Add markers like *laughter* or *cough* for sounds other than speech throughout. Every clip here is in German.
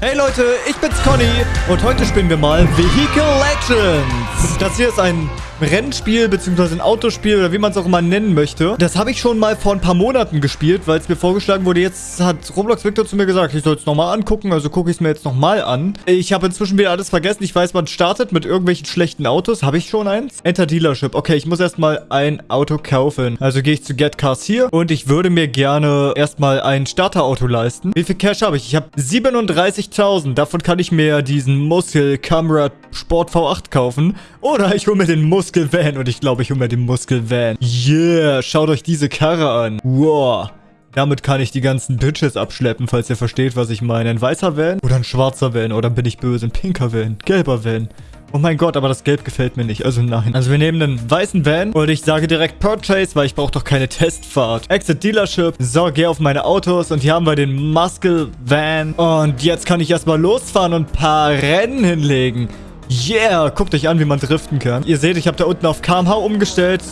Hey Leute, ich bin's Conny und heute spielen wir mal Vehicle Legends. Das hier ist ein Rennspiel bzw. ein Autospiel oder wie man es auch immer nennen möchte. Das habe ich schon mal vor ein paar Monaten gespielt, weil es mir vorgeschlagen wurde. Jetzt hat Roblox Victor zu mir gesagt, ich soll es nochmal angucken, also gucke ich es mir jetzt nochmal an. Ich habe inzwischen wieder alles vergessen. Ich weiß, man startet mit irgendwelchen schlechten Autos. Habe ich schon eins? Enter Dealership. Okay, ich muss erstmal ein Auto kaufen. Also gehe ich zu Get Cars hier und ich würde mir gerne erstmal ein Starterauto leisten. Wie viel Cash habe ich? Ich habe 37.000. Davon kann ich mir diesen Muscle Camera Sport V8 kaufen. Oder ich hole mir den Muscle Muskelvan. Und ich glaube, ich hole mir den Muskelvan. Yeah, schaut euch diese Karre an. Wow. Damit kann ich die ganzen Bitches abschleppen, falls ihr versteht, was ich meine. Ein weißer Van oder ein schwarzer Van oder bin ich böse? Ein pinker Van, gelber Van. Oh mein Gott, aber das Gelb gefällt mir nicht. Also nein. Also wir nehmen einen weißen Van und ich sage direkt Purchase, weil ich brauche doch keine Testfahrt. Exit Dealership. So, gehe auf meine Autos und hier haben wir den Muscle Van. Und jetzt kann ich erstmal losfahren und ein paar Rennen hinlegen. Yeah, guckt euch an, wie man driften kann. Ihr seht, ich habe da unten auf KMH umgestellt.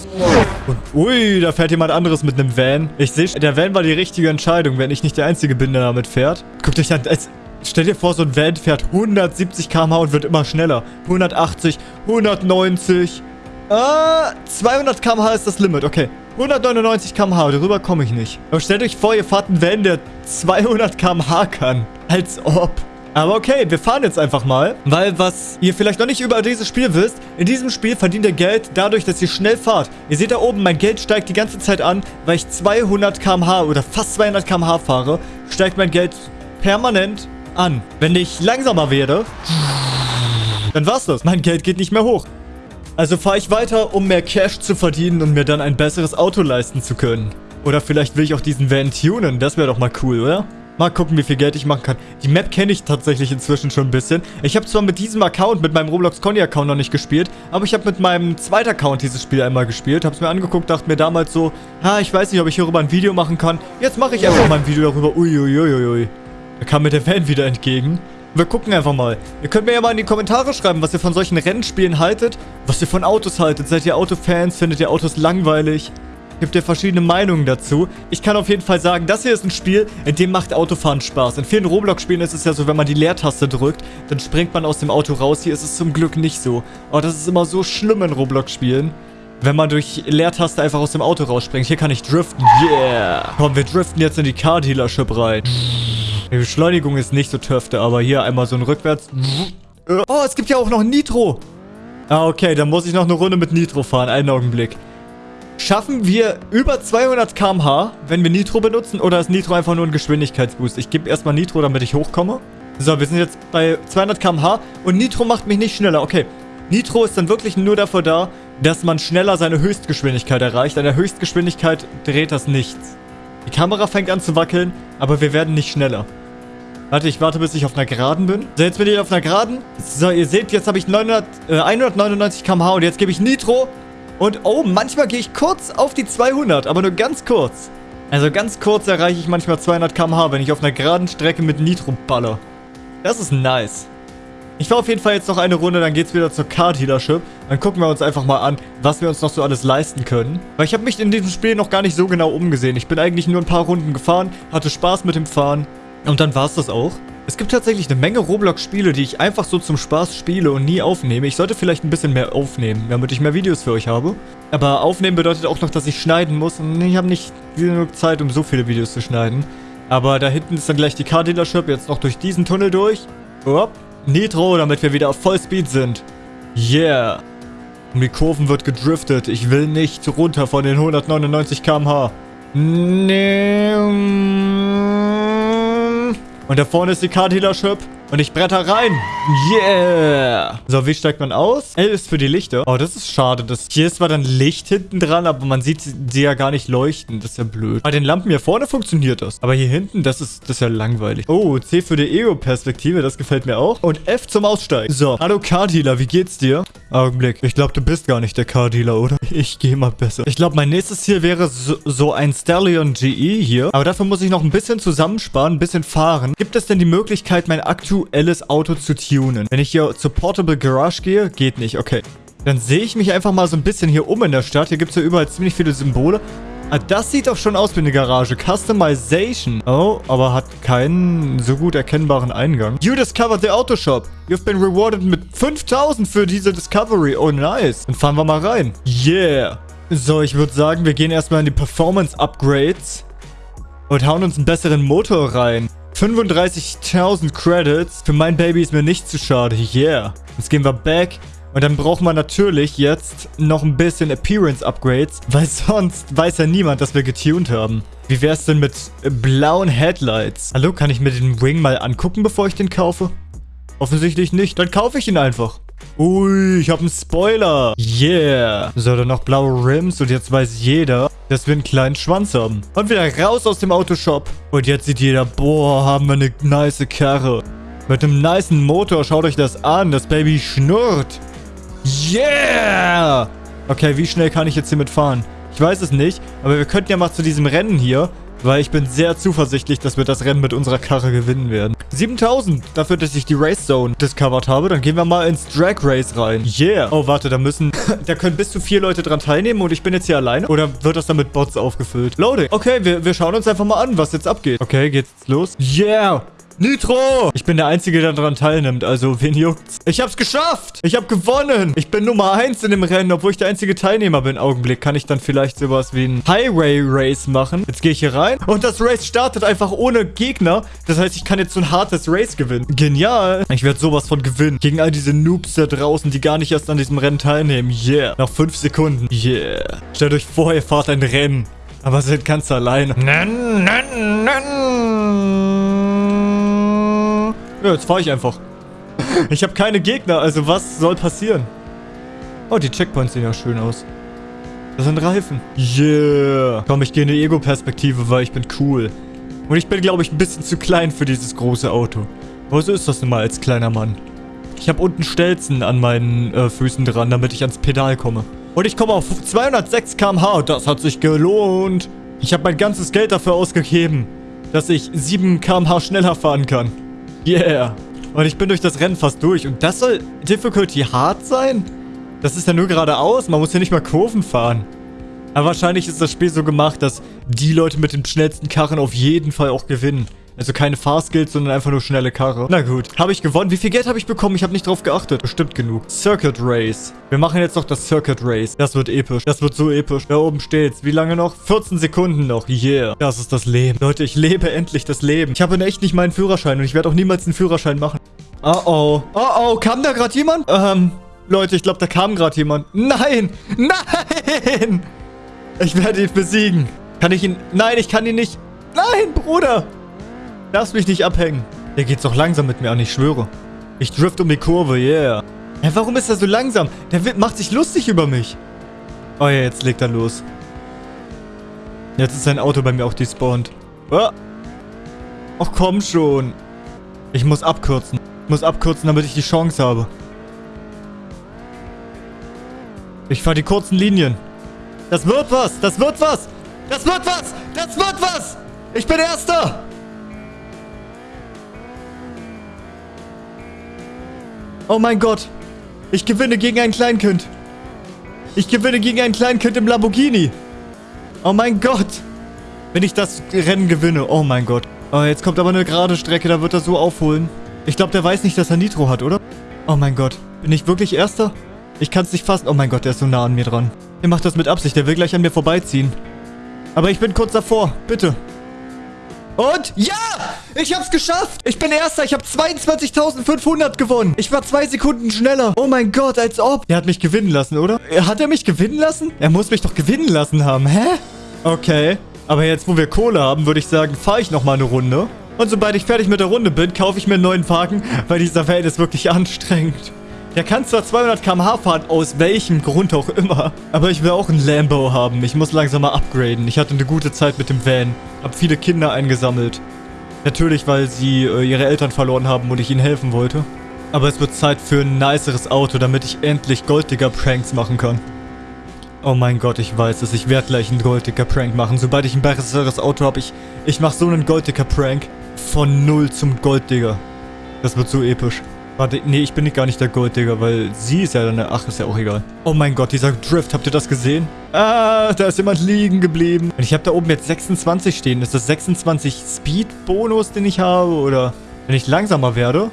Und ui, da fährt jemand anderes mit einem Van. Ich sehe, der Van war die richtige Entscheidung, wenn ich nicht der Einzige bin, der damit fährt. Guckt euch an, als, stell dir vor, so ein Van fährt 170 km/h und wird immer schneller. 180, 190. Ah, 200 km/h ist das Limit, okay. 199 km/h, darüber komme ich nicht. Aber stellt euch vor, ihr fahrt einen Van, der 200 km/h kann. Als ob. Aber okay, wir fahren jetzt einfach mal. Weil was ihr vielleicht noch nicht über dieses Spiel wisst, in diesem Spiel verdient ihr Geld dadurch, dass ihr schnell fahrt. Ihr seht da oben, mein Geld steigt die ganze Zeit an, weil ich 200 km/h oder fast 200 km/h fahre, steigt mein Geld permanent an. Wenn ich langsamer werde, dann war's das. Mein Geld geht nicht mehr hoch. Also fahre ich weiter, um mehr Cash zu verdienen und mir dann ein besseres Auto leisten zu können. Oder vielleicht will ich auch diesen Van tunen. Das wäre doch mal cool, oder? Mal gucken, wie viel Geld ich machen kann. Die Map kenne ich tatsächlich inzwischen schon ein bisschen. Ich habe zwar mit diesem Account, mit meinem Roblox Conny Account noch nicht gespielt, aber ich habe mit meinem zweiten Account dieses Spiel einmal gespielt. Habe es mir angeguckt, dachte mir damals so, ha, ich weiß nicht, ob ich hierüber ein Video machen kann. Jetzt mache ich einfach mal ein Video darüber. Uiuiuiui. Da kam mir der Fan wieder entgegen. Wir gucken einfach mal. Ihr könnt mir ja mal in die Kommentare schreiben, was ihr von solchen Rennspielen haltet. Was ihr von Autos haltet. Seid ihr Autofans? Findet ihr Autos langweilig? Gibt ja verschiedene Meinungen dazu. Ich kann auf jeden Fall sagen, das hier ist ein Spiel, in dem macht Autofahren Spaß. In vielen Roblox-Spielen ist es ja so, wenn man die Leertaste drückt, dann springt man aus dem Auto raus. Hier ist es zum Glück nicht so. Aber das ist immer so schlimm in Roblox-Spielen. Wenn man durch Leertaste einfach aus dem Auto rausspringt. Hier kann ich driften. Yeah. Komm, wir driften jetzt in die Car-Dealership rein. Die Beschleunigung ist nicht so töfte, aber hier einmal so ein Rückwärts. Oh, es gibt ja auch noch Nitro. Ah, okay, dann muss ich noch eine Runde mit Nitro fahren. Einen Augenblick. Schaffen wir über 200 km/h, wenn wir Nitro benutzen? Oder ist Nitro einfach nur ein Geschwindigkeitsboost? Ich gebe erstmal Nitro, damit ich hochkomme. So, wir sind jetzt bei 200 km/h und Nitro macht mich nicht schneller. Okay, Nitro ist dann wirklich nur dafür da, dass man schneller seine Höchstgeschwindigkeit erreicht. An der Höchstgeschwindigkeit dreht das nichts. Die Kamera fängt an zu wackeln, aber wir werden nicht schneller. Warte, ich warte, bis ich auf einer Geraden bin. So, jetzt bin ich auf einer Geraden. So, ihr seht, jetzt habe ich 900, äh, 199 km/h und jetzt gebe ich Nitro und oh, manchmal gehe ich kurz auf die 200, aber nur ganz kurz. Also ganz kurz erreiche ich manchmal 200 km/h, wenn ich auf einer geraden Strecke mit Nitro baller. Das ist nice. Ich fahre auf jeden Fall jetzt noch eine Runde, dann geht's wieder zur Car-Dealership. Dann gucken wir uns einfach mal an, was wir uns noch so alles leisten können. Weil ich habe mich in diesem Spiel noch gar nicht so genau umgesehen. Ich bin eigentlich nur ein paar Runden gefahren, hatte Spaß mit dem Fahren. Und dann war's das auch. Es gibt tatsächlich eine Menge Roblox-Spiele, die ich einfach so zum Spaß spiele und nie aufnehme. Ich sollte vielleicht ein bisschen mehr aufnehmen, damit ich mehr Videos für euch habe. Aber aufnehmen bedeutet auch noch, dass ich schneiden muss und ich habe nicht genug Zeit, um so viele Videos zu schneiden. Aber da hinten ist dann gleich die Car-Dealership, jetzt noch durch diesen Tunnel durch. Upp. Nitro, damit wir wieder auf Vollspeed sind. Yeah. Um die Kurven wird gedriftet. Ich will nicht runter von den 199 km/h. Nee. Und da vorne ist die Car-Dealership. Und ich bretter rein. Yeah. So, wie steigt man aus? L ist für die Lichter. Oh, das ist schade. Das hier ist zwar dann Licht hinten dran, aber man sieht sie ja gar nicht leuchten. Das ist ja blöd. Bei den Lampen hier vorne funktioniert das. Aber hier hinten, das ist, das ist ja langweilig. Oh, C für die Ego-Perspektive. Das gefällt mir auch. Und F zum Aussteigen. So, hallo Car-Dealer. Wie geht's dir? Augenblick. Ich glaube, du bist gar nicht der Car-Dealer, oder? Ich gehe mal besser. Ich glaube, mein nächstes Ziel wäre so, so ein Stallion GE hier. Aber dafür muss ich noch ein bisschen zusammensparen, ein bisschen fahren. Gibt es denn die Möglichkeit, mein aktuelles Auto zu tunen. Wenn ich hier zur Portable Garage gehe, geht nicht. Okay. Dann sehe ich mich einfach mal so ein bisschen hier um in der Stadt. Hier gibt es ja überall ziemlich viele Symbole. Ah, das sieht doch schon aus wie eine Garage. Customization. Oh, aber hat keinen so gut erkennbaren Eingang. You discovered the Auto Shop. You've been rewarded mit 5000 für diese Discovery. Oh, nice. Dann fahren wir mal rein. Yeah. So, ich würde sagen, wir gehen erstmal in die Performance Upgrades. Und hauen uns einen besseren Motor rein. 35.000 Credits. Für mein Baby ist mir nicht zu schade. Yeah. Jetzt gehen wir back. Und dann braucht man natürlich jetzt noch ein bisschen Appearance-Upgrades, weil *laughs* sonst weiß ja niemand, dass wir getuned haben. Wie wäre es denn mit blauen Headlights? Hallo, kann ich mir den Wing mal angucken, bevor ich den kaufe? Offensichtlich nicht. Dann kaufe ich ihn einfach. Ui, ich habe einen Spoiler. Yeah. So, dann noch blaue Rims und jetzt weiß jeder, dass wir einen kleinen Schwanz haben. Und wieder raus aus dem Autoshop. Und jetzt sieht jeder, boah, haben wir eine nice Karre. Mit einem niceen Motor, schaut euch das an. Das Baby schnurrt. Yeah! Okay, wie schnell kann ich jetzt hiermit fahren? Ich weiß es nicht, aber wir könnten ja mal zu diesem Rennen hier, weil ich bin sehr zuversichtlich, dass wir das Rennen mit unserer Karre gewinnen werden. 7000 dafür, dass ich die Race Zone discovered habe. Dann gehen wir mal ins Drag Race rein. Yeah. Oh, warte, da müssen... *laughs* da können bis zu vier Leute dran teilnehmen und ich bin jetzt hier alleine? Oder wird das dann mit Bots aufgefüllt? Loading. Okay, wir, wir schauen uns einfach mal an, was jetzt abgeht. Okay, geht's los? Yeah. Nitro! Ich bin der Einzige, der daran teilnimmt, also wen juckt's? Ich hab's geschafft! Ich hab gewonnen! Ich bin Nummer 1 in dem Rennen, obwohl ich der einzige Teilnehmer bin. Augenblick, kann ich dann vielleicht sowas wie ein Highway Race machen? Jetzt gehe ich hier rein und das Race startet einfach ohne Gegner. Das heißt, ich kann jetzt so ein hartes Race gewinnen. Genial! Ich werde sowas von gewinnen. Gegen all diese Noobs da draußen, die gar nicht erst an diesem Rennen teilnehmen. Yeah. Nach 5 Sekunden. Yeah. Stellt euch vor, ihr fahrt ein Rennen. Aber seid ganz alleine. Nein, nein, nein. Ja, jetzt fahre ich einfach. *laughs* Ich habe keine Gegner, also was soll passieren? Oh, die Checkpoints sehen ja schön aus. Das sind Reifen. Yeah. Komm, ich gehe in die Ego-Perspektive, weil ich bin cool. Und ich bin, glaube ich, ein bisschen zu klein für dieses große Auto. Aber so ist das nun mal als kleiner Mann. Ich habe unten Stelzen an meinen äh, Füßen dran, damit ich ans Pedal komme. Und ich komme auf 206 km/h und das hat sich gelohnt. Ich habe mein ganzes Geld dafür ausgegeben, dass ich 7 km/h schneller fahren kann. Yeah. Und ich bin durch das Rennen fast durch. Und das soll Difficulty hart sein? Das ist ja nur geradeaus. Man muss ja nicht mal Kurven fahren. Aber wahrscheinlich ist das Spiel so gemacht, dass die Leute mit den schnellsten Karren auf jeden Fall auch gewinnen. Also keine Fahrskills, sondern einfach nur schnelle Karre. Na gut. Habe ich gewonnen? Wie viel Geld habe ich bekommen? Ich habe nicht drauf geachtet. Bestimmt genug. Circuit Race. Wir machen jetzt noch das Circuit Race. Das wird episch. Das wird so episch. Da oben steht's. Wie lange noch? 14 Sekunden noch. Yeah. Das ist das Leben. Leute, ich lebe endlich das Leben. Ich habe in echt nicht meinen Führerschein und ich werde auch niemals einen Führerschein machen. Oh oh. Oh oh. Kam da gerade jemand? Ähm, Leute, ich glaube, da kam gerade jemand. Nein. *laughs* Nein. Ich werde ihn besiegen. Kann ich ihn... Nein, ich kann ihn nicht... Nein, Bruder. Lass mich nicht abhängen. Der geht doch langsam mit mir an, ich schwöre. Ich drift um die Kurve, yeah. Ja, warum ist er so langsam? Der macht sich lustig über mich. Oh ja, jetzt legt er los. Jetzt ist sein Auto bei mir auch despawned. Oh. Ach komm schon. Ich muss abkürzen. Ich muss abkürzen, damit ich die Chance habe. Ich fahre die kurzen Linien. Das wird was. Das wird was. Das wird was. Das wird was. Ich bin Erster. Oh mein Gott. Ich gewinne gegen ein Kleinkind. Ich gewinne gegen ein Kleinkind im Lamborghini. Oh mein Gott. Wenn ich das Rennen gewinne. Oh mein Gott. Oh, jetzt kommt aber eine gerade Strecke. Da wird er so aufholen. Ich glaube, der weiß nicht, dass er Nitro hat, oder? Oh mein Gott. Bin ich wirklich Erster? Ich kann es nicht fassen. Oh mein Gott, der ist so nah an mir dran. Der macht das mit Absicht. Der will gleich an mir vorbeiziehen. Aber ich bin kurz davor. Bitte. Und ja, ich hab's geschafft. Ich bin Erster. Ich habe 22.500 gewonnen. Ich war zwei Sekunden schneller. Oh mein Gott, als ob. Er hat mich gewinnen lassen, oder? Hat er mich gewinnen lassen? Er muss mich doch gewinnen lassen haben. Hä? Okay. Aber jetzt, wo wir Kohle haben, würde ich sagen, fahre ich nochmal eine Runde. Und sobald ich fertig mit der Runde bin, kaufe ich mir einen neuen Wagen, weil dieser Van ist wirklich anstrengend. Der kann zwar 200 km/h fahren, aus welchem Grund auch immer. Aber ich will auch ein Lambo haben. Ich muss langsam mal upgraden. Ich hatte eine gute Zeit mit dem Van. Hab viele Kinder eingesammelt. Natürlich, weil sie äh, ihre Eltern verloren haben und ich ihnen helfen wollte. Aber es wird Zeit für ein niceres Auto, damit ich endlich Golddigger-Pranks machen kann. Oh mein Gott, ich weiß es. Ich werde gleich einen Golddigger-Prank machen. Sobald ich ein besseres Auto habe, ich, ich mache so einen Golddigger-Prank. Von Null zum Golddigger. Das wird so episch. Warte, nee, ich bin nicht gar nicht der Golddigger, weil sie ist ja dann... Ach, ist ja auch egal. Oh mein Gott, dieser Drift, habt ihr das gesehen? Ah, da ist jemand liegen geblieben. Und ich habe da oben jetzt 26 stehen. Ist das 26 Speed-Bonus, den ich habe? Oder wenn ich langsamer werde,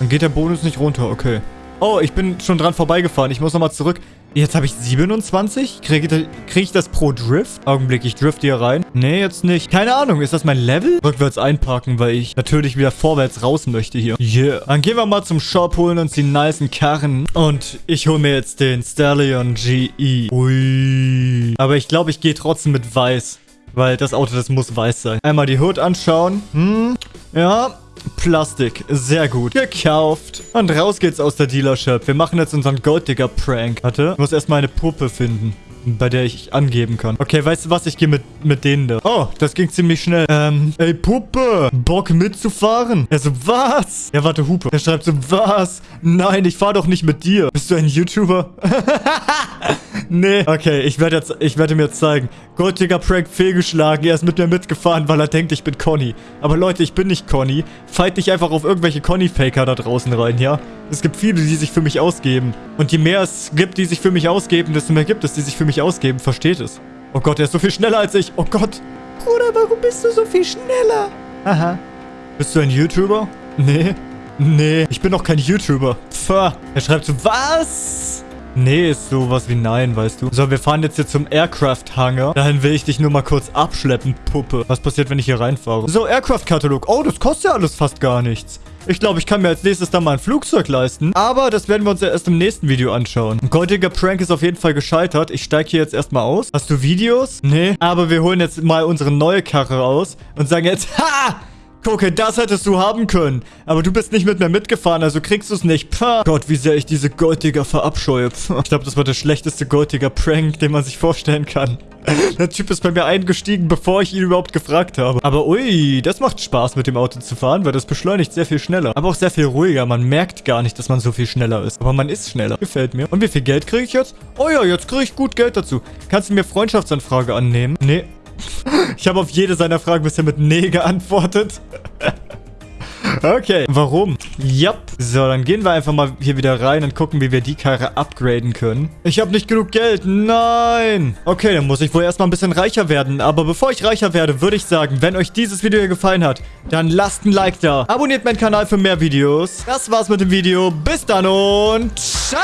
dann geht der Bonus nicht runter. Okay. Oh, ich bin schon dran vorbeigefahren. Ich muss nochmal zurück. Jetzt habe ich 27. Kriege krieg ich das pro Drift? Augenblick, ich drift hier rein. Nee, jetzt nicht. Keine Ahnung, ist das mein Level? Rückwärts einparken, weil ich natürlich wieder vorwärts raus möchte hier. Yeah. Dann gehen wir mal zum Shop, holen uns die nicen Karren. Und ich hole mir jetzt den Stallion GE. Ui. Aber ich glaube, ich gehe trotzdem mit weiß. Weil das Auto, das muss weiß sein. Einmal die Hood anschauen. Hm, ja, Plastik. Sehr gut. Gekauft. Und raus geht's aus der Dealership. Wir machen jetzt unseren Golddigger-Prank. Warte, ich muss erstmal eine Puppe finden bei der ich angeben kann. Okay, weißt du was? Ich gehe mit, mit denen da. Oh, das ging ziemlich schnell. Ähm, ey, Puppe, Bock mitzufahren? Er so, was? Ja, warte, Hupe. Er schreibt so, was? Nein, ich fahr doch nicht mit dir. Bist du ein YouTuber? *laughs* *laughs* nee. Okay, ich werde jetzt, ich werde mir zeigen. Golddigger Prank fehlgeschlagen. Er ist mit mir mitgefahren, weil er denkt, ich bin Conny. Aber Leute, ich bin nicht Conny. Fight nicht einfach auf irgendwelche Conny-Faker da draußen rein, ja? Es gibt viele, die sich für mich ausgeben. Und je mehr es gibt, die sich für mich ausgeben, desto mehr gibt es, die sich für mich ausgeben. Versteht es. Oh Gott, er ist so viel schneller als ich. Oh Gott. Bruder, warum bist du so viel schneller? Aha. Bist du ein YouTuber? Nee. Nee, ich bin doch kein YouTuber. Pff. Er schreibt so, was? Nee, ist sowas wie nein, weißt du. So, wir fahren jetzt hier zum Aircraft-Hangar. Dahin will ich dich nur mal kurz abschleppen, Puppe. Was passiert, wenn ich hier reinfahre? So, Aircraft-Katalog. Oh, das kostet ja alles fast gar nichts. Ich glaube, ich kann mir als nächstes dann mal ein Flugzeug leisten. Aber das werden wir uns ja erst im nächsten Video anschauen. Goldiger Prank ist auf jeden Fall gescheitert. Ich steige hier jetzt erstmal aus. Hast du Videos? Nee. Aber wir holen jetzt mal unsere neue Karre raus und sagen jetzt, *laughs* ha! Gucke, das hättest du haben können. Aber du bist nicht mit mir mitgefahren, also kriegst du es nicht. Pah. Gott, wie sehr ich diese Golddigger verabscheue. Pah. Ich glaube, das war der schlechteste Golddigger-Prank, den man sich vorstellen kann. *laughs* Der Typ ist bei mir eingestiegen, bevor ich ihn überhaupt gefragt habe. Aber ui, das macht Spaß, mit dem Auto zu fahren, weil das beschleunigt sehr viel schneller. Aber auch sehr viel ruhiger. Man merkt gar nicht, dass man so viel schneller ist. Aber man ist schneller. Gefällt mir. Und wie viel Geld kriege ich jetzt? Oh ja, jetzt kriege ich gut Geld dazu. Kannst du mir Freundschaftsanfrage annehmen? Nee, ich habe auf jede seiner Fragen bisher mit Nee geantwortet. Okay, warum? Yep. So, dann gehen wir einfach mal hier wieder rein und gucken, wie wir die Karre upgraden können. Ich habe nicht genug Geld. Nein. Okay, dann muss ich wohl erstmal ein bisschen reicher werden. Aber bevor ich reicher werde, würde ich sagen, wenn euch dieses Video hier gefallen hat, dann lasst ein Like da. Abonniert meinen Kanal für mehr Videos. Das war's mit dem Video. Bis dann und ciao.